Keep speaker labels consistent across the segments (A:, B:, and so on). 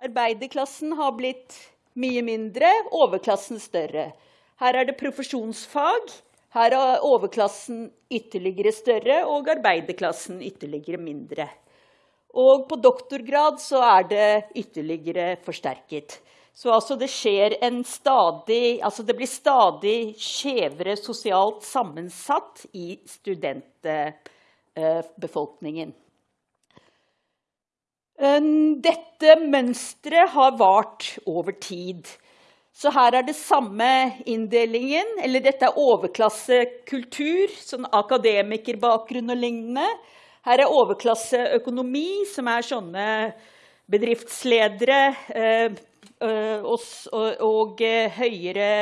A: Arbeiderklassen har blitt mye mindre, overklassen større. Her er det profesjonsfag. Her er overklassen ytterligere større og arbeiderklassen ytterligere mindre. Og på doktorgrad så er det ytterligere forsterket. Så altså det skjer en stadig Altså det blir stadig skjevere sosialt sammensatt i studentbefolkningen. Dette mønsteret har vart over tid. Så her er det samme inndelingen, eller dette er overklassekultur, sånn akademikerbakgrunn og lignende. Her er overklasseøkonomi, som er sånne bedriftsledere Eh, og, og eh, høyere,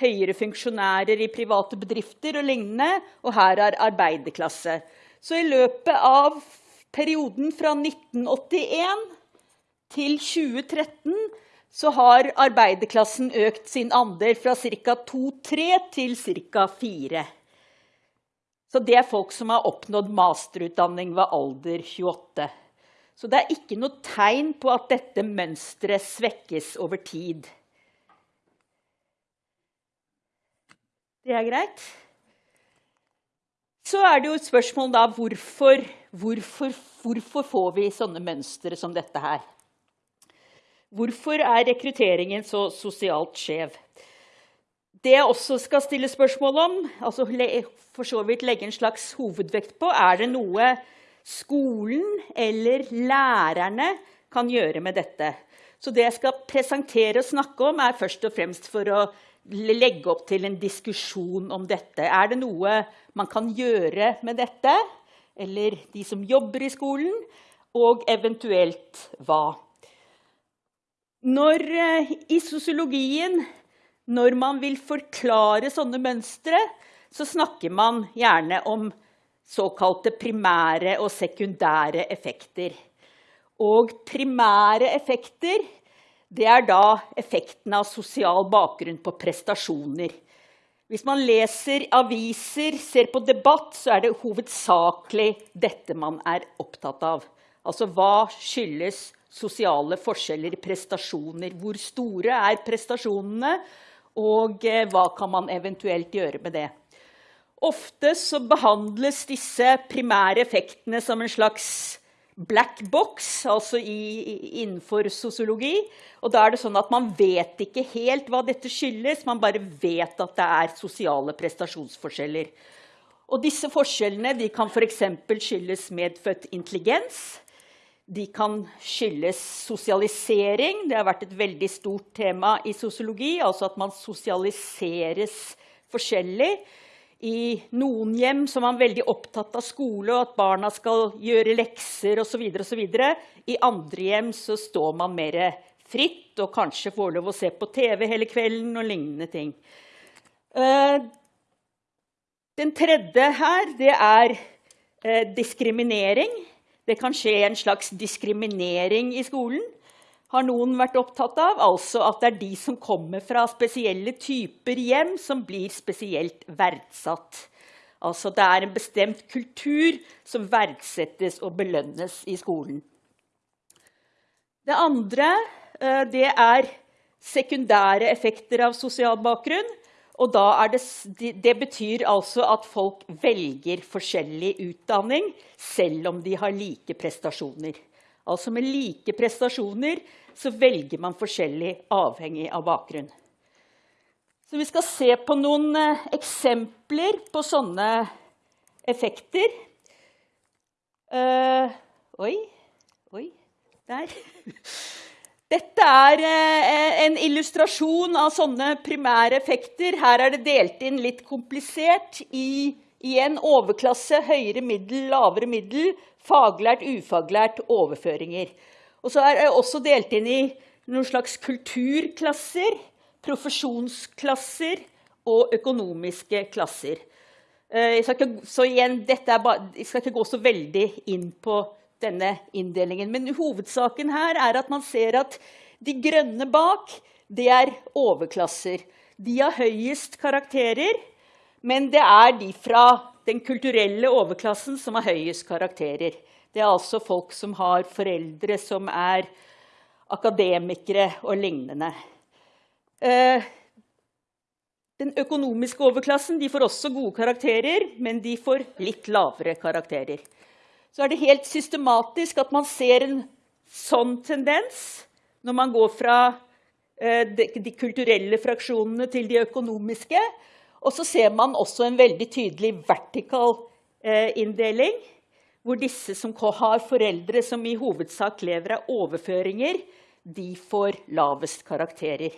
A: høyere, funksjonærer i private bedrifter og lignende. Og her er arbeiderklasse. Så i løpet av perioden fra 1981 til 2013 så har arbeiderklassen økt sin andel fra ca. 2-3 til ca. 4. Så det er folk som har oppnådd masterutdanning ved alder 28. Så det er ikke noe tegn på at dette mønsteret svekkes over tid. Det er greit. Så er det jo et spørsmål da hvorfor, hvorfor, hvorfor får vi sånne mønstre som dette her? Hvorfor er rekrutteringen så sosialt skjev? Det jeg også skal stille spørsmål om, altså for så vidt legge en slags hovedvekt på, er det noe skolen eller lærerne kan gjøre med dette. Så det jeg skal presentere og snakke om, er først og fremst for å legge opp til en diskusjon om dette. Er det noe man kan gjøre med dette, eller de som jobber i skolen, og eventuelt hva? Når, eh, I sosiologien, når man vil forklare sånne mønstre, så snakker man gjerne om såkalte primære og sekundære effekter. Og primære effekter det er da effekten av sosial bakgrunn på prestasjoner. Hvis man leser aviser, ser på debatt, så er det hovedsakelig dette man er opptatt av. Altså hva skyldes sosiale forskjeller i prestasjoner? Hvor store er prestasjonene? Og eh, hva kan man eventuelt gjøre med det? Ofte så behandles disse primære effektene som en slags black box, altså i, innenfor sosiologi. Og da er det sånn at Man vet ikke helt hva dette skyldes, man bare vet at det er sosiale prestasjonsforskjeller. Og disse forskjellene de kan f.eks. skyldes medfødt intelligens. De kan skyldes sosialisering. Det har vært et veldig stort tema i sosiologi. Altså at man sosialiseres forskjellig. I noen hjem så man veldig opptatt av skole og at barna skal gjøre lekser osv. I andre hjem så står man mer fritt og kanskje får lov å se på TV hele kvelden og lignende ting. Eh, den tredje her, det er eh, diskriminering. Det kan skje en slags diskriminering i skolen har noen vært opptatt av. Altså at det er de som kommer fra spesielle typer hjem, som blir spesielt verdsatt. Altså det er en bestemt kultur som verdsettes og belønnes i skolen. Det andre eh, det er sekundære effekter av sosial bakgrunn. Og det, det, betyr altså at folk velger forskjellig utdanning selv om de har like prestasjoner. Altså med like prestasjoner så velger man forskjellig avhengig av bakgrunn. Så vi skal se på noen eh, eksempler på sånne effekter. Uh, oi, oi, der. Dette er uh, en illustrasjon av sånne primære effekter. Her er det delt inn litt komplisert i, i en overklasse, høyere middel, lavere middel, faglært, ufaglært, overføringer. Og så er jeg også delt inn i noen slags kulturklasser, profesjonsklasser og økonomiske klasser. Eh, jeg skal ikke, så igjen, bare, jeg skal ikke gå så veldig inn på denne inndelingen. Men hovedsaken her er at man ser at de grønne bak, det er overklasser. De har høyest karakterer, men det er de fra den kulturelle overklassen som har høyest karakterer. Det er altså folk som har foreldre som er akademikere og lignende. Eh, den økonomiske overklassen får også gode karakterer, men de får litt lavere karakterer. Så er det helt systematisk at man ser en sånn tendens når man går fra eh, de, kulturelle fraksjonene til de økonomiske. Og så ser man også en veldig tydelig vertikal eh, inndeling, hvor disse som har foreldre som i hovedsak lever av overføringer, de får lavest karakterer.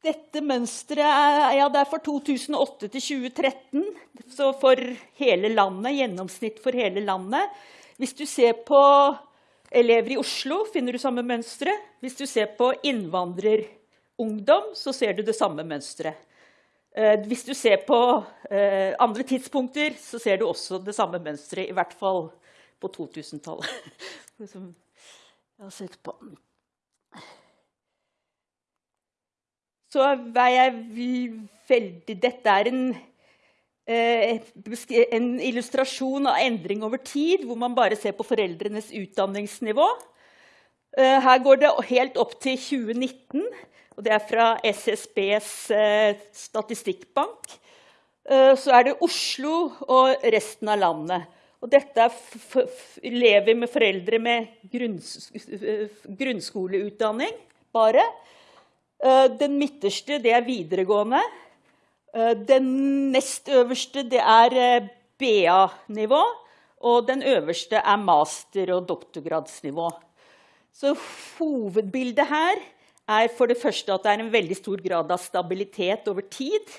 A: Dette mønsteret er, ja, er for 2008 til 2013, så for hele landet, gjennomsnitt for hele landet. Hvis du ser på elever i Oslo, finner du samme mønstre. Hvis du ser på innvandrerungdom, så ser du det samme mønsteret. Eh, hvis du ser på eh, andre tidspunkter, så ser du også det samme mønsteret, i hvert fall på 2000-tallet. Som jeg har sett på. Så er jeg veldig Dette er en, eh, en illustrasjon av endring over tid, hvor man bare ser på foreldrenes utdanningsnivå. Her går det helt opp til 2019 og det er fra SSBs eh, statistikkbank. Eh, så er det Oslo og resten av landet. Og dette er elever med foreldre med grunns grunnskoleutdanning bare. Eh, den midterste det er videregående. Eh, den nest øverste det er eh, BA-nivå. Og den øverste er master- og doktorgradsnivå. Så hovedbildet her er for det første at det er en veldig stor grad av stabilitet over tid.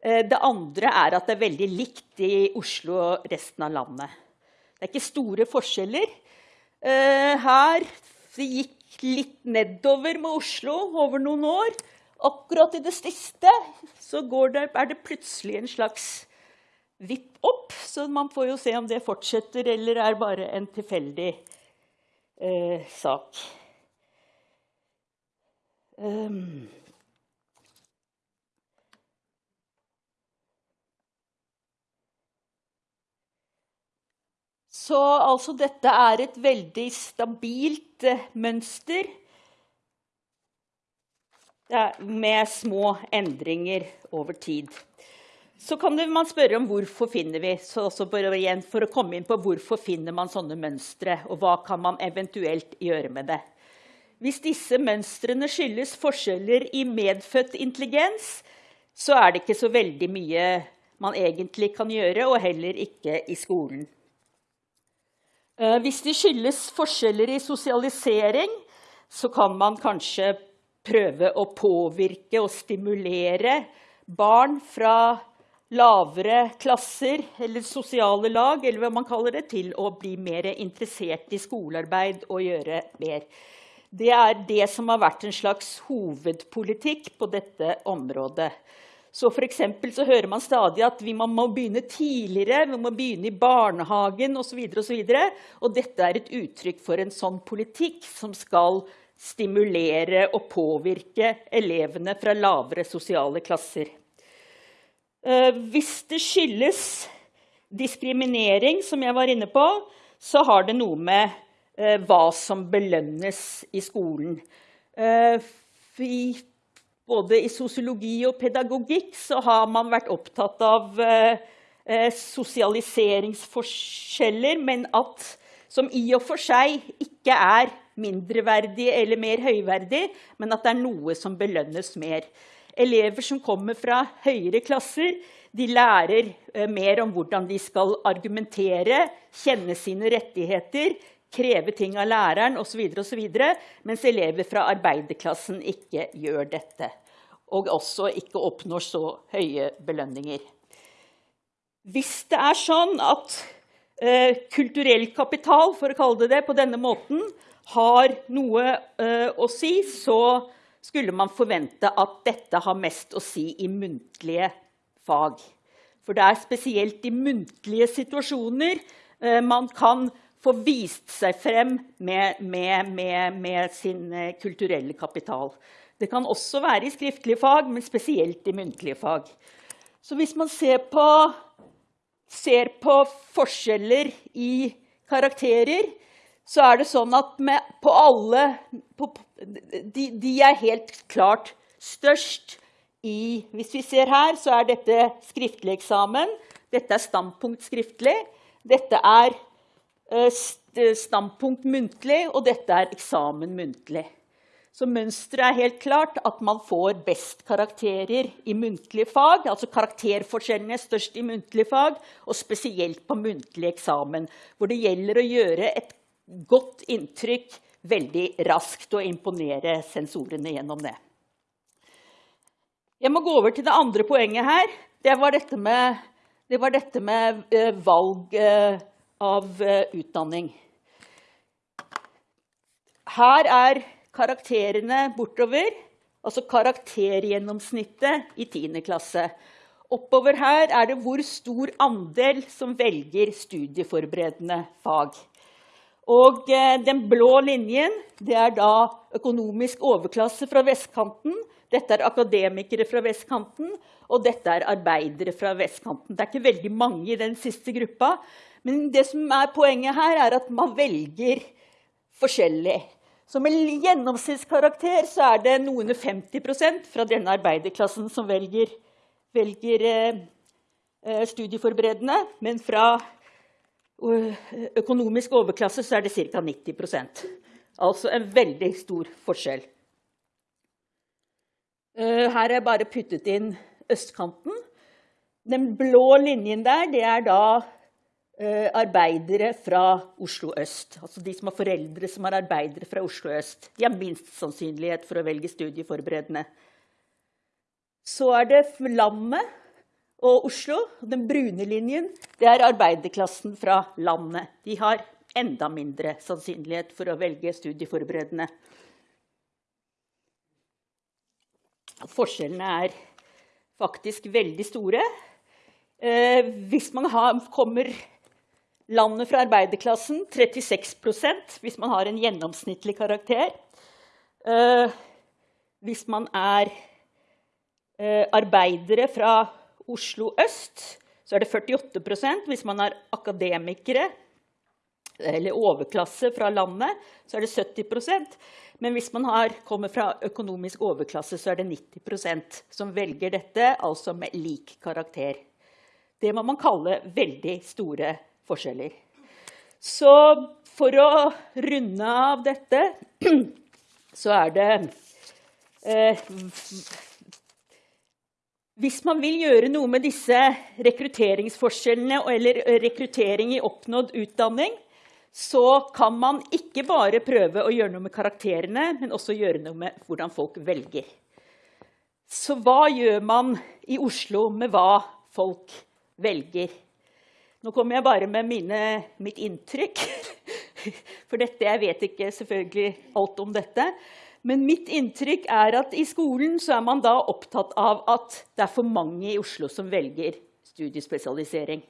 A: Eh, det andre er at det er veldig likt i Oslo og resten av landet. Det er ikke store forskjeller. Eh, her det gikk litt nedover med Oslo over noen år. Akkurat i det siste så det, er det plutselig en slags vipp opp. Så man får jo se om det fortsetter eller er bare en tilfeldig eh, sak. Um, så altså dette er et veldig stabilt uh, mønster med små endringer over tid. Så kan man spørre om hvorfor finner vi så igjen For å komme inn på hvorfor finner man sånne mønstre, og hva kan man eventuelt gjøre med det. Hvis disse mønstrene skyldes forskjeller i medfødt intelligens, så er det ikke så veldig mye man egentlig kan gjøre, og heller ikke i skolen. Eh, hvis de skyldes forskjeller i sosialisering, så kan man kanskje prøve å påvirke og stimulere barn fra lavere klasser eller sosiale lag eller hva man kaller det, til å bli mer interessert i skolearbeid og gjøre mer. Det er det som har vært en slags hovedpolitikk på dette området. Så for så hører man stadig at vi må begynne tidligere, vi må begynne i barnehagen osv. Og, så og, og dette er et uttrykk for en sånn politikk som skal stimulere og påvirke elevene fra lavere sosiale klasser. Eh, hvis det skyldes diskriminering, som jeg var inne på, så har det noe med hva som belønnes i skolen. Eh, både i sosiologi og pedagogikk så har man vært opptatt av eh, sosialiseringsforskjeller, men at som i og for seg ikke er mindreverdig eller mer høyverdig, men at det er noe som belønnes mer. Elever som kommer fra høyere klasser, de lærer mer om hvordan de skal argumentere, kjenne sine rettigheter, kreve ting av læreren osv., mens elever fra arbeiderklassen ikke gjør dette. Og også ikke oppnår så høye belønninger. Hvis det er sånn at eh, kulturell kapital for å kalle det det, på denne måten har noe eh, å si, så skulle man forvente at dette har mest å si i muntlige fag. For det er spesielt i muntlige situasjoner eh, man kan få vist seg frem med, med, med, med, sin eh, kulturelle kapital. Det kan også være i skriftlige fag, men spesielt i muntlige fag. Så hvis man ser på, ser på forskjeller i karakterer, så er det sånn at på alle på, de, de, er helt klart størst i Hvis vi ser her, så er dette skriftlig eksamen. Dette er standpunkt skriftlig. Dette er standpunkt muntlig, og dette er eksamen muntlig. Så mønsteret er helt klart at man får best karakterer i muntlige fag. Altså karakterforskjellene er størst i muntlige fag, og spesielt på muntlig eksamen. Hvor det gjelder å gjøre et godt inntrykk veldig raskt og imponere sensorene gjennom det. Jeg må gå over til det andre poenget her. Det var dette med, det var dette med uh, valg uh, av uh, utdanning. Her er karakterene bortover, altså karaktergjennomsnittet i 10. klasse. Oppover her er det hvor stor andel som velger studieforberedende fag. Og eh, den blå linjen det er da økonomisk overklasse fra vestkanten. Dette er akademikere fra vestkanten, og dette er arbeidere fra vestkanten. Det er ikke veldig mange i den siste gruppa, men det som er poenget her, er at man velger forskjellig. Så med gjennomsnittskarakter så er det noen 50% fra denne arbeiderklassen som velger, velger eh, eh, studieforberedende. Men fra uh, økonomisk overklasse så er det ca. 90% Altså en veldig stor forskjell. Uh, her er bare puttet inn østkanten. Den blå linjen der, det er da Eh, arbeidere fra Oslo øst. Altså de som har foreldre som er arbeidere fra Oslo øst. De har minst sannsynlighet for å velge studieforberedende. Så er det landet og Oslo. Den brune linjen det er arbeiderklassen fra landet. De har enda mindre sannsynlighet for å velge studieforberedende. Forskjellene er faktisk veldig store. Eh, hvis man har, kommer Landet fra arbeiderklassen 36% hvis man har en gjennomsnittlig karakter. Uh, hvis man er uh, arbeidere fra Oslo øst, så er det 48% Hvis man er akademikere eller overklasse fra landet, så er det 70% Men hvis man har, kommer fra økonomisk overklasse, så er det 90% som velger dette, altså med lik karakter. Det må man kalle veldig store forskjeller. Så for å runde av dette, så er det eh, Hvis man vil gjøre noe med disse rekrutteringsforskjellene eller rekruttering i oppnådd utdanning, så kan man ikke bare prøve å gjøre noe med karakterene, men også gjøre noe med hvordan folk velger. Så hva gjør man i Oslo med hva folk velger? Nå kommer jeg bare med mine, mitt inntrykk. For dette, jeg vet ikke selvfølgelig alt om dette. Men mitt inntrykk er at i skolen så er man da opptatt av at det er for mange i Oslo som velger studiespesialisering.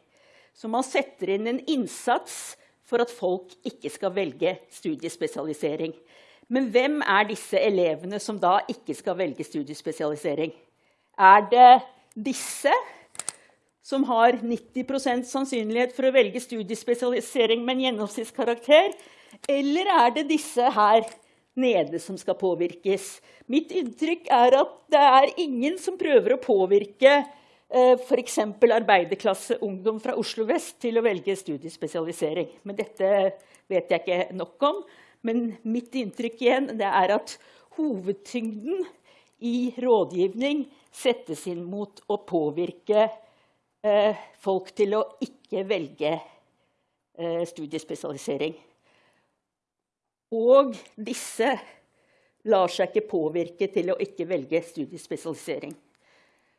A: Så man setter inn en innsats for at folk ikke skal velge studiespesialisering. Men hvem er disse elevene som da ikke skal velge studiespesialisering? Er det disse som har 90 sannsynlighet for å velge studiespesialisering med en gjennomsnittskarakter? Eller er det disse her nede som skal påvirkes? Mitt inntrykk er at det er ingen som prøver å påvirke eh, f.eks. arbeiderklasseungdom fra Oslo vest til å velge studiespesialisering. Men dette vet jeg ikke nok om. Men mitt inntrykk igjen er at hovedtyngden i rådgivning settes inn mot å påvirke folk til å ikke velge eh, studiespesialisering. Og disse lar seg ikke påvirke til å ikke velge studiespesialisering.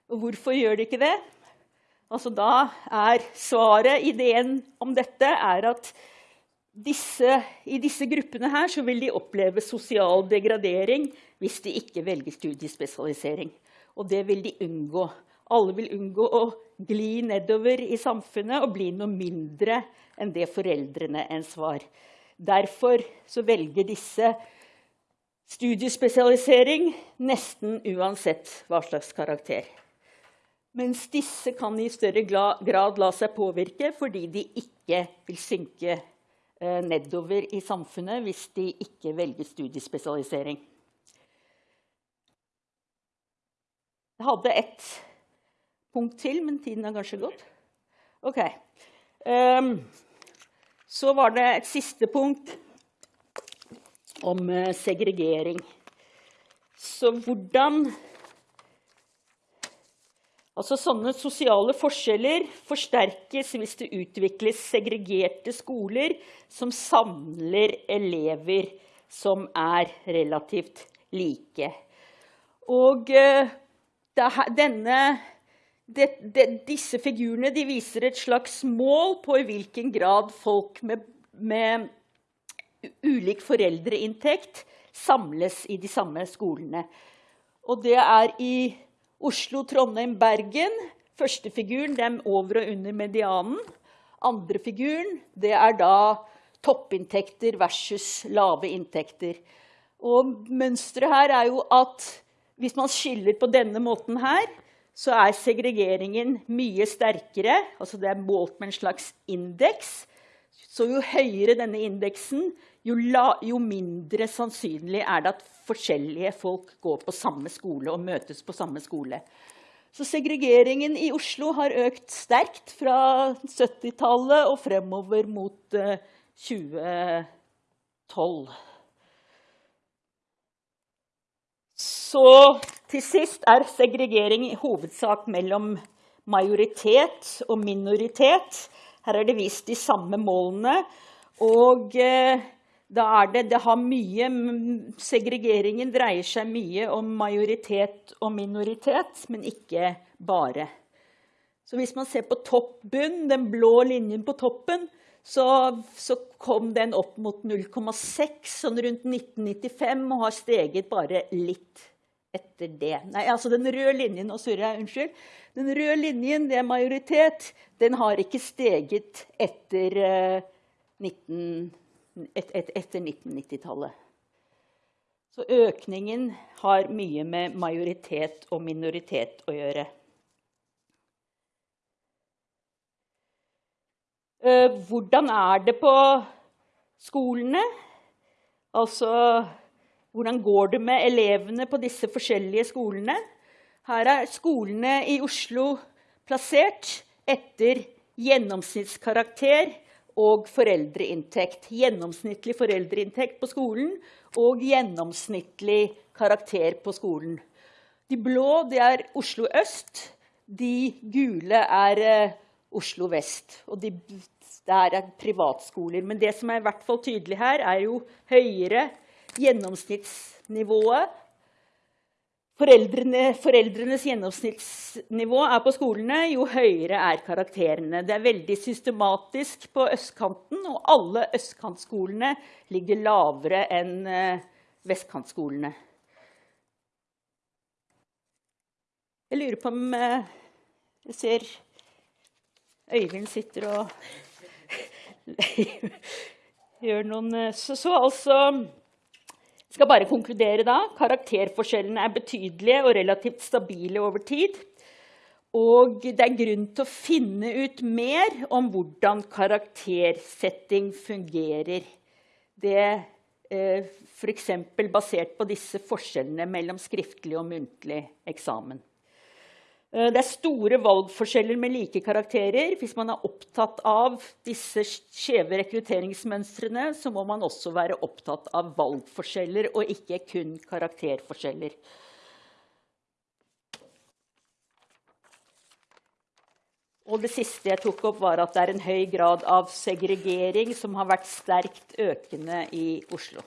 A: Og hvorfor gjør de ikke det? Altså da er svaret, ideen om dette, er at disse, i disse gruppene her så vil de oppleve sosial degradering hvis de ikke velger studiespesialisering. Og det vil de unngå. Alle vil unngå å gli nedover i samfunnet og bli noe mindre enn det foreldrene ens var. Derfor velger disse studiespesialisering nesten uansett hva slags karakter. Mens disse kan i større grad la seg påvirke fordi de ikke vil synke eh, nedover i samfunnet hvis de ikke velger studiespesialisering. Jeg hadde ett punkt til, men tiden har kanskje gått. Ok. Um, så var det et siste punkt om uh, segregering. Så hvordan Altså Sånne sosiale forskjeller forsterkes hvis det utvikles segregerte skoler som samler elever som er relativt like. Og uh, denne det, det, disse figurene de viser et slags mål på i hvilken grad folk med, med ulik foreldreinntekt samles i de samme skolene. Og det er i Oslo, Trondheim, Bergen. Første figuren er over og under medianen. Andre figuren det er da toppinntekter versus lave inntekter. Og mønsteret her er jo at hvis man skiller på denne måten her, så er segregeringen mye sterkere. altså Det er målt med en slags indeks. Så jo høyere denne indeksen, jo, la, jo, mindre sannsynlig er det at forskjellige folk går på samme skole og møtes på samme skole. Så segregeringen i Oslo har økt sterkt fra 70-tallet og fremover mot uh, eh, 2012. Så til sist er segregering i hovedsak mellom majoritet og minoritet. Her er det vist de samme målene. Og eh, det, det mye, Segregeringen dreier seg mye om majoritet og minoritet, men ikke bare. Så hvis man ser på topp-bunn, den blå linjen på toppen, så, så kom den opp mot 0,6 sånn rundt 1995 og har steget bare litt etter det. Nei, altså den røde linjen Nå surrer jeg, unnskyld. Den røde linjen, det er majoritet, den har ikke steget etter, 19, et, et, etter 1990-tallet. Så økningen har mye med majoritet og minoritet å gjøre. Uh, hvordan er det på skolene? Altså hvordan går det med elevene på disse forskjellige skolene? Her er skolene i Oslo plassert etter gjennomsnittskarakter og foreldreinntekt. Gjennomsnittlig foreldreinntekt på skolen og gjennomsnittlig karakter på skolen. De blå er Oslo øst, de gule er uh, Oslo vest. Og de, der er privatskoler. Men det som er i hvert fall tydelig her, er jo høyere gjennomsnittsnivået Foreldrene, foreldrenes gjennomsnittsnivå er på skolene, jo høyere er karakterene. Det er veldig systematisk på østkanten, og alle østkantskolene ligger lavere enn eh, vestkantskolene. Jeg lurer på om eh, Jeg ser Øyvind sitter og gjør noen eh, Så, så altså skal bare konkludere da. Karakterforskjellene er betydelige og relativt stabile over tid. Og det er grunn til å finne ut mer om hvordan karaktersetting fungerer. Det eh, F.eks. basert på disse forskjellene mellom skriftlig og muntlig eksamen. Eh, det er store valgforskjeller med like karakterer. Hvis man er opptatt av disse skjeve rekrutteringsmønstrene, så må man også være opptatt av valgforskjeller og ikke kun karakterforskjeller. Og det siste jeg tok opp, var at det er en høy grad av segregering som har vært sterkt økende i Oslo.